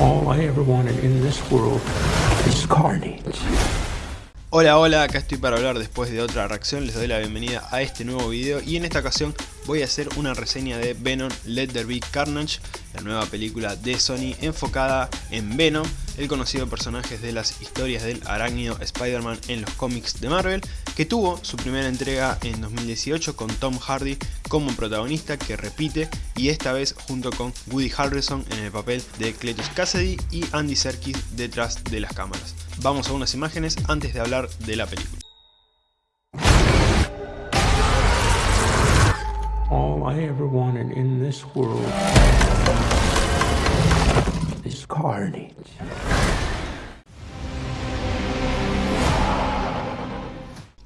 All I ever wanted in this world is carnage. Hola hola, acá estoy para hablar después de otra reacción, les doy la bienvenida a este nuevo video y en esta ocasión voy a hacer una reseña de Venom Let There Be Carnage, la nueva película de Sony enfocada en Venom, el conocido personaje de las historias del arácnido Spider-Man en los cómics de Marvel, que tuvo su primera entrega en 2018 con Tom Hardy como protagonista que repite y esta vez junto con Woody Harrelson en el papel de Cletus Cassidy y Andy Serkis detrás de las cámaras. Vamos a unas imágenes antes de hablar de la película. All I ever wanted in this world is carnage.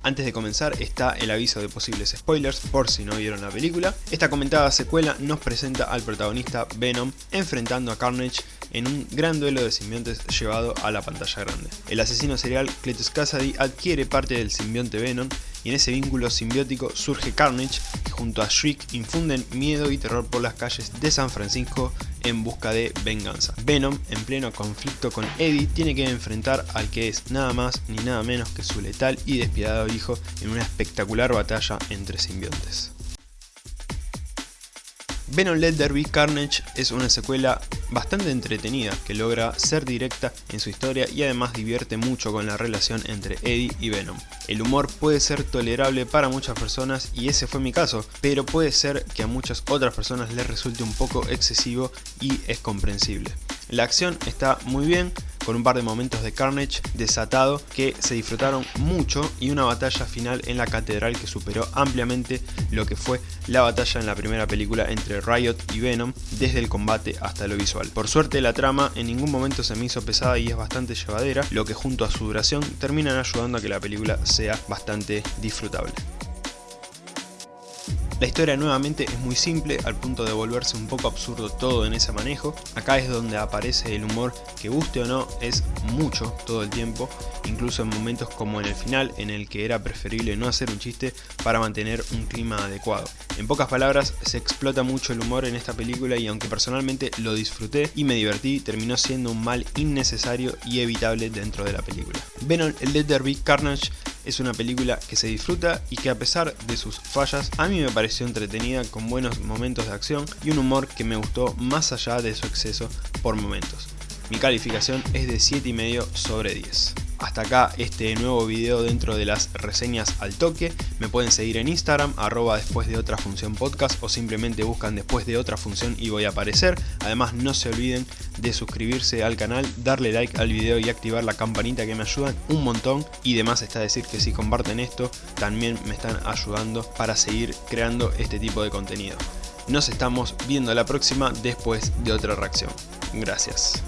Antes de comenzar está el aviso de posibles spoilers por si no vieron la película. Esta comentada secuela nos presenta al protagonista Venom enfrentando a Carnage en un gran duelo de simbiontes llevado a la pantalla grande. El asesino serial Cletus Cassidy adquiere parte del simbionte Venom y en ese vínculo simbiótico surge Carnage que junto a Shriek infunden miedo y terror por las calles de San Francisco en busca de venganza. Venom, en pleno conflicto con Eddie, tiene que enfrentar al que es nada más ni nada menos que su letal y despiadado hijo en una espectacular batalla entre simbiontes. Venom Let There Be Carnage es una secuela bastante entretenida que logra ser directa en su historia y además divierte mucho con la relación entre Eddie y Venom. El humor puede ser tolerable para muchas personas y ese fue mi caso, pero puede ser que a muchas otras personas les resulte un poco excesivo y es comprensible. La acción está muy bien, con un par de momentos de Carnage desatado que se disfrutaron mucho y una batalla final en la catedral que superó ampliamente lo que fue la batalla en la primera película entre Riot y Venom desde el combate hasta lo visual. Por suerte la trama en ningún momento se me hizo pesada y es bastante llevadera, lo que junto a su duración terminan ayudando a que la película sea bastante disfrutable. La historia nuevamente es muy simple al punto de volverse un poco absurdo todo en ese manejo. Acá es donde aparece el humor que guste o no es mucho todo el tiempo, incluso en momentos como en el final en el que era preferible no hacer un chiste para mantener un clima adecuado. En pocas palabras se explota mucho el humor en esta película y aunque personalmente lo disfruté y me divertí, terminó siendo un mal innecesario y evitable dentro de la película. Venom Let There Be Carnage es una película que se disfruta y que a pesar de sus fallas a mí me pareció entretenida con buenos momentos de acción y un humor que me gustó más allá de su exceso por momentos. Mi calificación es de 7,5 sobre 10. Hasta acá este nuevo video dentro de las reseñas al toque. Me pueden seguir en Instagram, arroba después de otra función podcast o simplemente buscan después de otra función y voy a aparecer. Además no se olviden de suscribirse al canal, darle like al video y activar la campanita que me ayudan un montón. Y demás está decir que si comparten esto también me están ayudando para seguir creando este tipo de contenido. Nos estamos viendo la próxima después de otra reacción. Gracias.